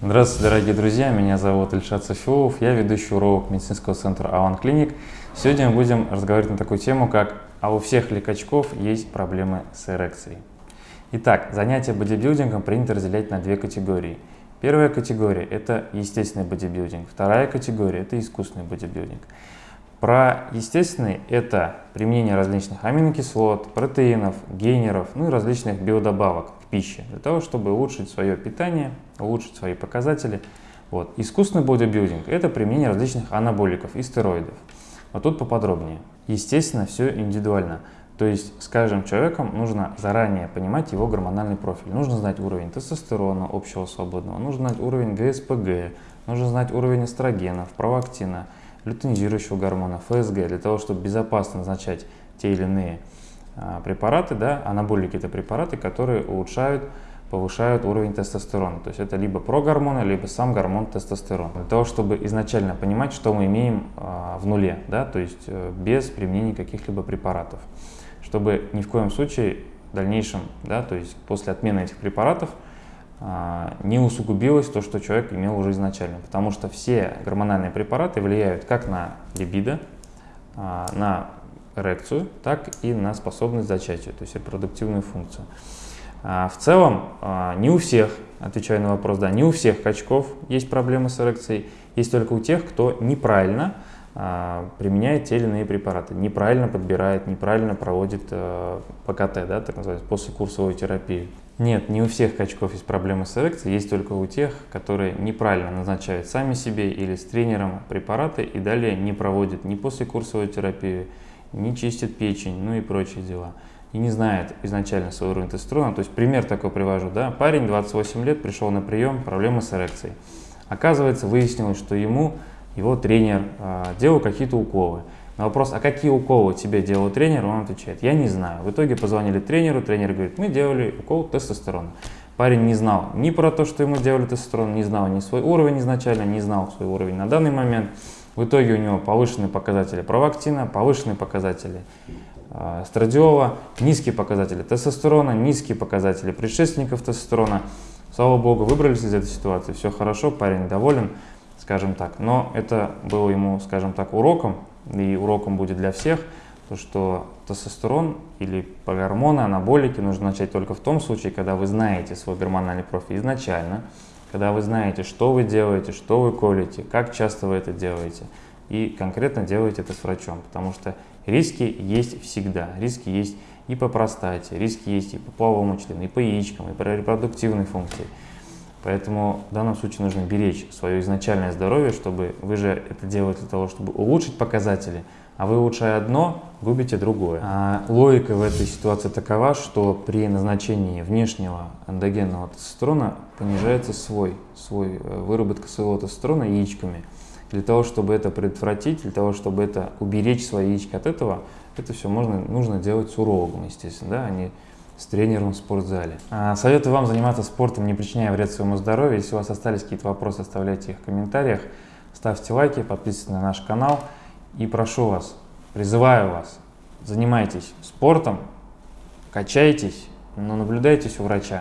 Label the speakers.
Speaker 1: Здравствуйте, дорогие друзья, меня зовут Ильшат Софиулов, я ведущий урок медицинского центра Аван Клиник. Сегодня мы будем разговаривать на такую тему, как «А у всех ли качков есть проблемы с эрекцией?». Итак, занятия бодибилдингом принято разделять на две категории. Первая категория – это естественный бодибилдинг, вторая категория – это искусственный бодибилдинг. Про естественный – это применение различных аминокислот, протеинов, гейнеров, ну и различных биодобавок к пище, для того, чтобы улучшить свое питание, улучшить свои показатели. Вот. Искусственный бодибилдинг – это применение различных анаболиков и стероидов. Вот тут поподробнее. Естественно, все индивидуально. То есть с каждым человеком нужно заранее понимать его гормональный профиль. Нужно знать уровень тестостерона общего свободного, нужно знать уровень ГСПГ, нужно знать уровень эстрогенов, провактина – лютенизирующего гормона, ФСГ, для того, чтобы безопасно назначать те или иные препараты, да, анаболики это препараты, которые улучшают, повышают уровень тестостерона. То есть это либо прогормоны, либо сам гормон тестостерон. Для того, чтобы изначально понимать, что мы имеем а, в нуле, да, то есть э, без применения каких-либо препаратов. Чтобы ни в коем случае в дальнейшем, да, то есть после отмены этих препаратов, а, не усугубилось то, что человек имел уже изначально. Потому что все гормональные препараты влияют как на либидо, а, на эрекцию, так и на способность зачатия, то есть репродуктивную функцию. А, в целом, не у всех, отвечая на вопрос, да, не у всех качков есть проблемы с эрекцией, есть только у тех, кто неправильно применяет те или иные препараты, неправильно подбирает, неправильно проводит ПКТ, да, так называемую, послекурсовую терапию. Нет, не у всех качков есть проблемы с эрекцией, есть только у тех, которые неправильно назначают сами себе или с тренером препараты и далее не проводят ни послекурсовую терапию, не чистят печень, ну и прочие дела. И не знают изначально свой уровень тестостерона. То есть пример такой привожу, да, парень 28 лет пришел на прием, проблемы с эрекцией. Оказывается, выяснилось, что ему его тренер э, делал какие-то уколы. На вопрос, а какие уколы тебе делал тренер, он отвечает, я не знаю. В итоге позвонили тренеру, тренер говорит, мы делали укол тестостерона. Парень не знал ни про то, что ему делали тестостерон, не знал ни свой уровень изначально, не знал свой уровень на данный момент. В итоге у него повышенные показатели провактина, повышенные показатели э, страдиола, низкие показатели тестостерона, низкие показатели предшественников тестостерона. Слава богу, выбрались из этой ситуации, все хорошо, парень доволен, скажем так. Но это было ему, скажем так, уроком, и уроком будет для всех, то что тестостерон или гормоны, анаболики нужно начать только в том случае, когда вы знаете свой гормональный профиль изначально, когда вы знаете, что вы делаете, что вы колите, как часто вы это делаете, и конкретно делаете это с врачом, потому что риски есть всегда, риски есть и по простате, риски есть и по половому члену, и по яичкам, и по репродуктивной функции. Поэтому в данном случае нужно беречь свое изначальное здоровье, чтобы вы же это делаете для того, чтобы улучшить показатели, а вы улучшая одно, губите другое. А логика в этой ситуации такова, что при назначении внешнего эндогенного тестостерона понижается свой, свой э, выработка своего тестостерона яичками. Для того, чтобы это предотвратить, для того, чтобы это уберечь свои яички от этого, это все можно, нужно делать с урологом, естественно, да, а не с тренером в спортзале. А, советую вам заниматься спортом, не причиняя вред своему здоровью. Если у вас остались какие-то вопросы, оставляйте их в комментариях. Ставьте лайки, подписывайтесь на наш канал. И прошу вас, призываю вас, занимайтесь спортом, качайтесь, но наблюдайтесь у врача.